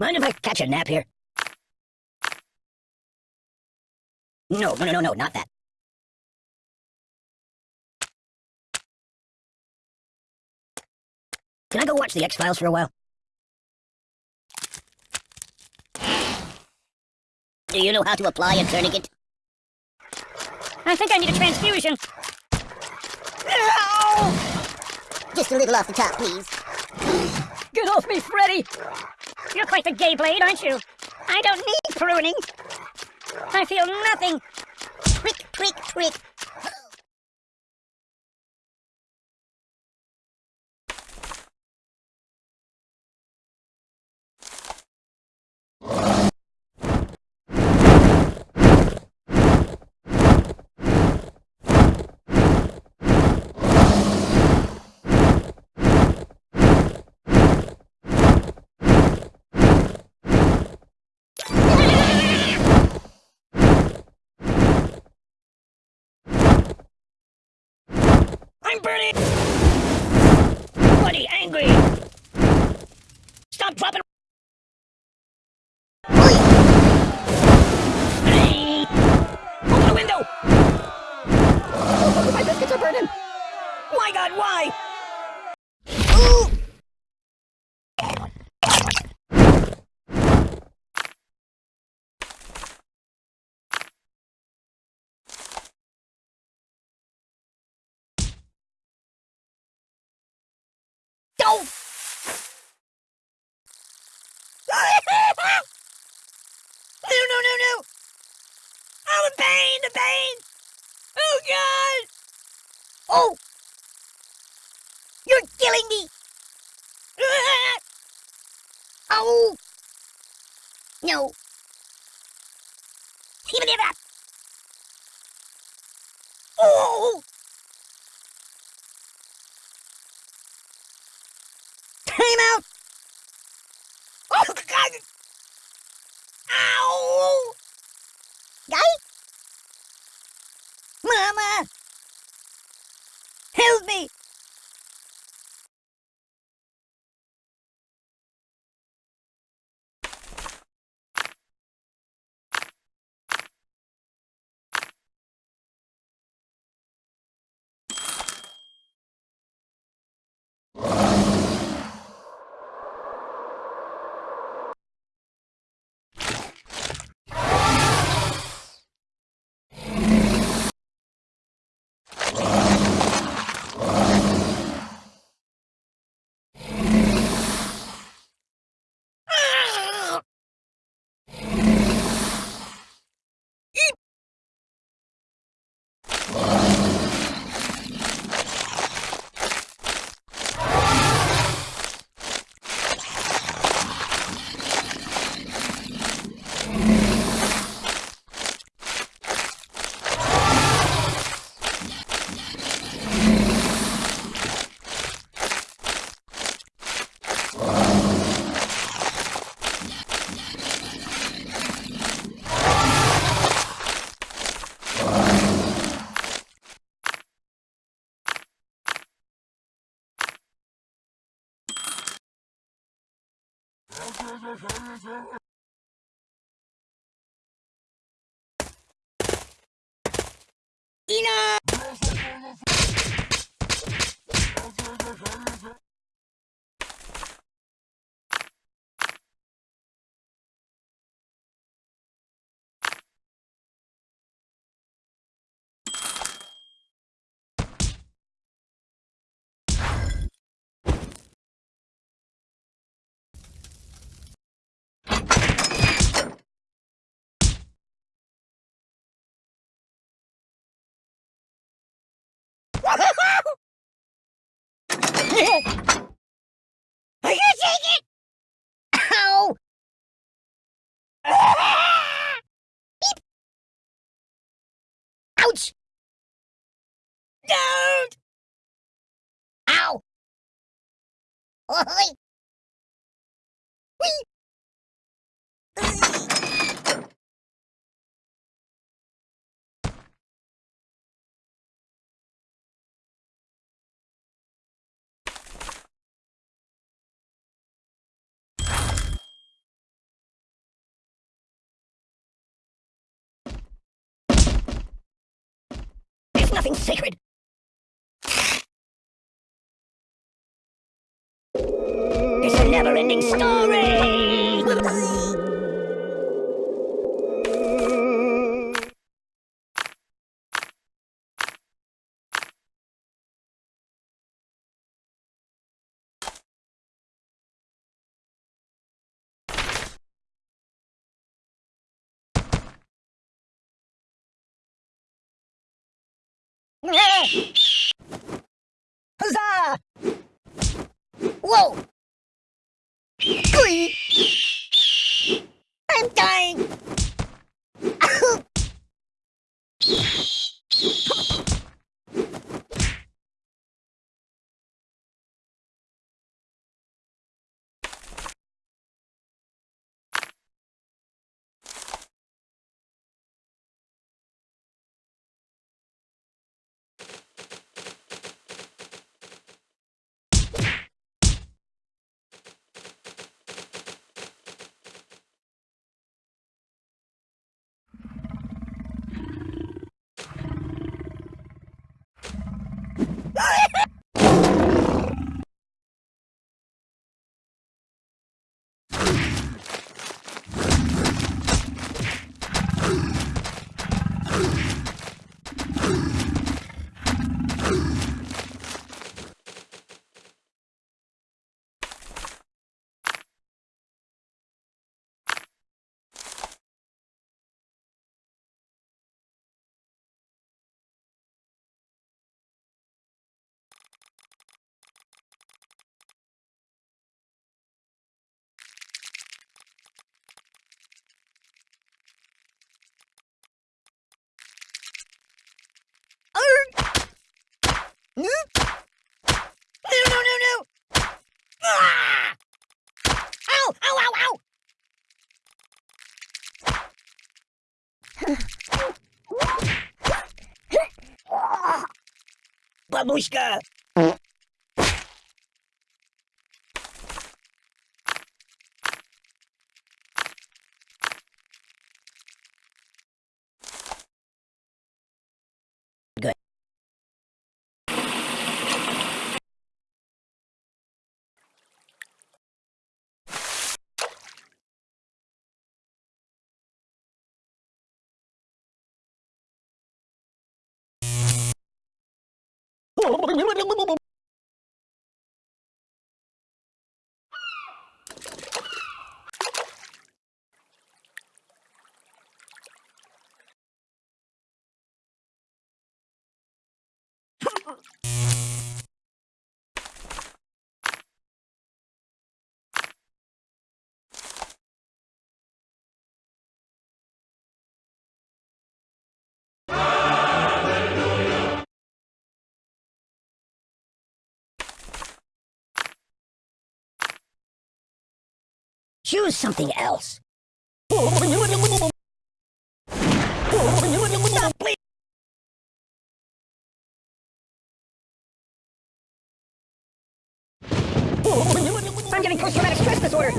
Mind if I catch a nap here? No, no, no, no, no, not that. Can I go watch the X-Files for a while? Do you know how to apply a tourniquet? I think I need a transfusion. Just a little off the top, please. Get off me, Freddy! You're quite the gay blade, aren't you? I don't need pruning. I feel nothing. Prick, prick, prick. I'm burning! Bloody angry! Stop dropping! The window! My biscuits are burning! My god, why? Oh! No, no, no, no! Oh, the pain, the pain! Oh, God! Oh! You're killing me! Oh! No. Even if I... Oh! Time out! Oh, God! Ow! Guy? Mama! Help me! いいな Are you take it? Ow! Beep. Ouch! Don't! Ow! Oi! Whee! Nothing sacred. It's a never-ending story. Huzzah! Whoa! I'm dying! бабушка. Good. Choose something else. I'm getting post-traumatic stress disorder.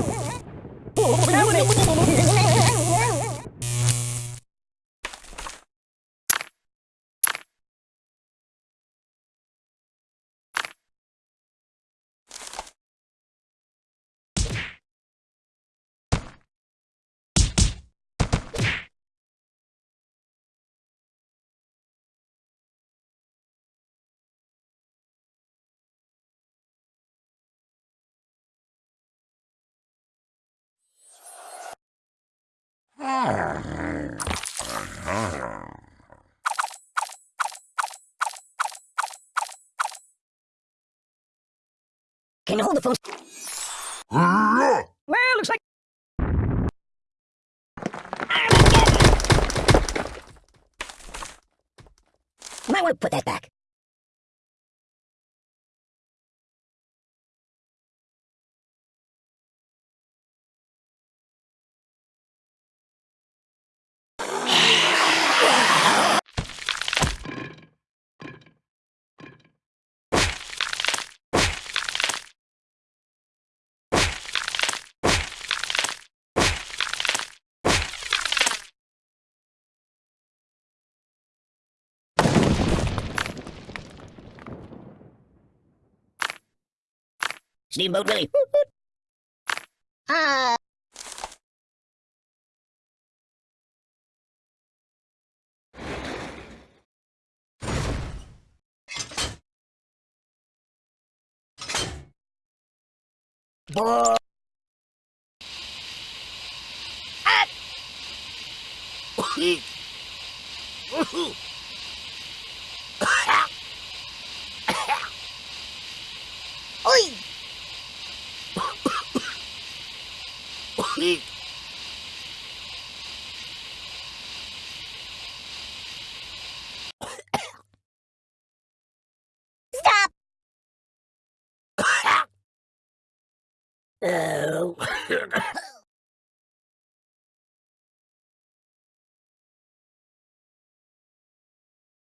Can you hold the phone? Well, looks like. Might want to put that back. Steamboat Willie. Ah. Boy. Ah. Oi! Stop! Oh.